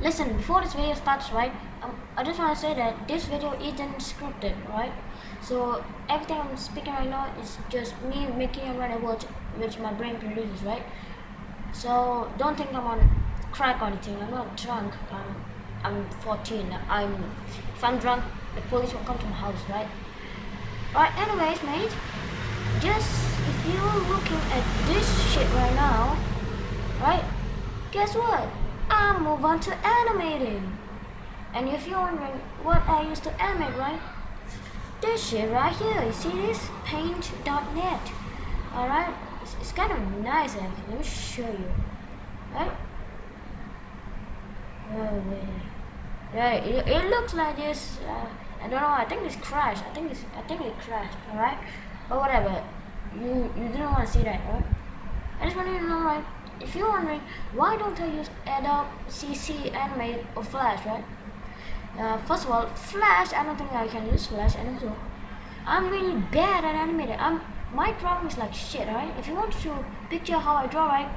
listen, before this video starts, right, um, I just want to say that this video isn't scripted, right? So everything I'm speaking right now is just me making a random words which my brain produces, right? So don't think I'm on crack or anything. I'm not drunk. I'm, I'm 14. I'm if I'm drunk, the police will come to my house, right? Right. Anyways, mate, just if you're looking at this shit right now, right? Guess what? Move on to animating. And if you're wondering what I used to animate, right? This shit right here, you see this? Paint.net. Alright? It's, it's kind of nice actually. Let me show you. Right? Oh, wait. Right, it, it looks like this. Uh, I don't know. I think it's crashed. I think it's. I think it crashed. All right, but whatever. You you didn't want to see that, right? I just want you to know, right? If you're wondering why don't I use Adobe CC Animate or Flash, right? Uh, first of all, Flash, I don't think I can use Flash, and also, I'm really bad at animating. I'm my drawing is like shit, right? If you want to picture how I draw, right?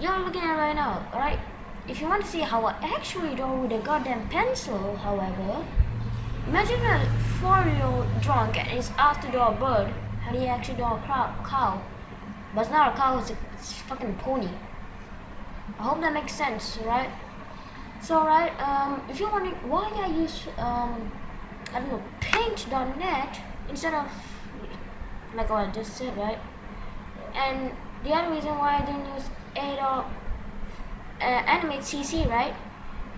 You're looking at right now, right? If you want to see how I actually draw with a goddamn pencil, however, imagine a four-year-old drunk and is asked to draw a bird. How do you actually draw a cow? But it's not a cow, it's a it's fucking pony. I hope that makes sense, right? So, right, um, if you're wondering why I use, um, I don't know, paint.net instead of, like what I just said, right? And the other reason why I didn't use Adobe uh, Animate CC, right?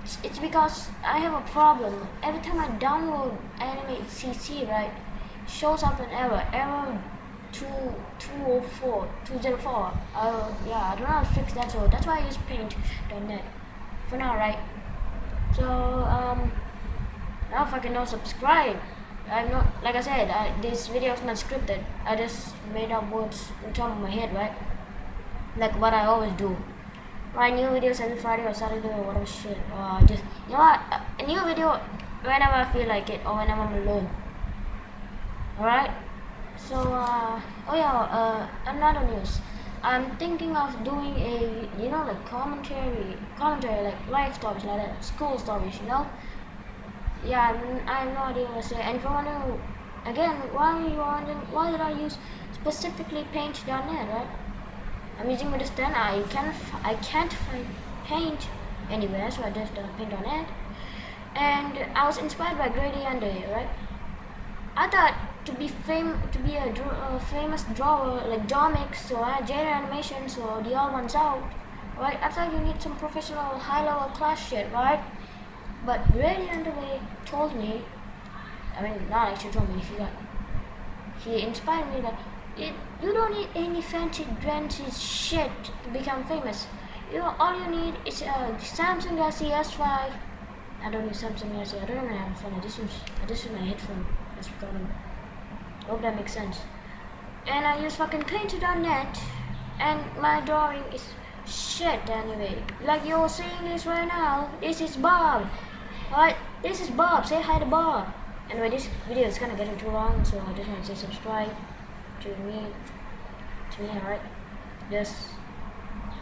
It's, it's because I have a problem. Every time I download Animate CC, right, shows up an error. Error two two oh four two zero four. Uh, yeah, I don't know how to fix that, so that's why I use Paint.net for now, right? So um, now if I can not subscribe, I'm not like I said. I, this video is not scripted. I just made up words on top of my head, right? Like what I always do. Write new videos every Friday or Saturday or whatever shit. Uh, just you know what? A new video whenever I feel like it or whenever I'm alone. Alright? So, uh, oh yeah, uh, another news. I'm thinking of doing a, you know, like commentary, commentary, like life stories, like that, school stories, you know? Yeah, I'm, I have no idea to say. And if you want to, again, why are you wondering, why did I use specifically Paint.net, right? I'm using Windows 10, I can't, I can't find Paint anywhere, so I just uh, Paint.net. And I was inspired by Grady Yandere, right? I thought to be fam to be a famous drawer like Domics or uh, Jaiden Animations or TheOdd1sOut, right? I thought you need some professional high-level class shit, right? But Grady Underway told me, I mean, not actually told me, he got, he inspired me that it, you don't need any fancy fancy shit to become famous. You know, all you need is a Samsung Galaxy S5. I don't need Samsung Galaxy. I don't even have a phone. I just use I just use my headphone. That's what Hope that makes sense. And I use fucking Paint.net and my drawing is shit anyway. Like you're seeing this right now, this is Bob. Alright, this is Bob, say hi to Bob. Anyway, this video is kinda getting too long, so I just want to say subscribe to me, to me, alright? Just